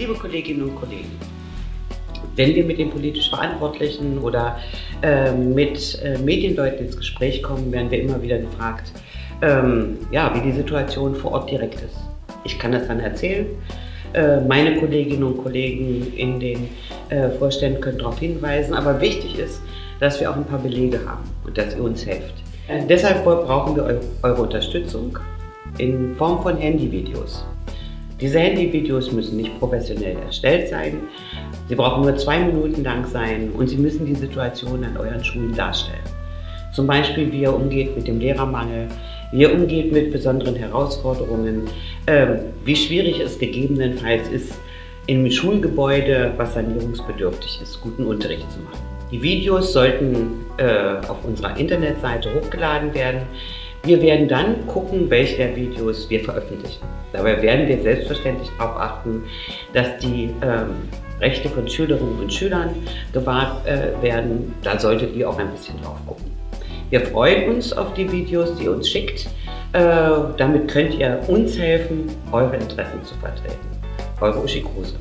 Liebe Kolleginnen und Kollegen, wenn wir mit den politisch Verantwortlichen oder äh, mit äh, Medienleuten ins Gespräch kommen, werden wir immer wieder gefragt, ähm, ja, wie die Situation vor Ort direkt ist. Ich kann das dann erzählen. Äh, meine Kolleginnen und Kollegen in den äh, Vorständen können darauf hinweisen, aber wichtig ist, dass wir auch ein paar Belege haben und dass ihr uns helft. Äh, deshalb brauchen wir eure Unterstützung in Form von Handyvideos. Diese Handyvideos müssen nicht professionell erstellt sein. Sie brauchen nur zwei Minuten lang sein und Sie müssen die Situation an euren Schulen darstellen. Zum Beispiel, wie ihr umgeht mit dem Lehrermangel, wie ihr umgeht mit besonderen Herausforderungen, äh, wie schwierig es gegebenenfalls ist, im Schulgebäude, was sanierungsbedürftig ist, guten Unterricht zu machen. Die Videos sollten äh, auf unserer Internetseite hochgeladen werden. Wir werden dann gucken, welche der Videos wir veröffentlichen. Dabei werden wir selbstverständlich darauf achten, dass die ähm, Rechte von Schülerinnen und Schülern gewahrt äh, werden. Da solltet ihr auch ein bisschen drauf gucken. Wir freuen uns auf die Videos, die ihr uns schickt. Äh, damit könnt ihr uns helfen, eure Interessen zu vertreten. Eure Uschi Kruse.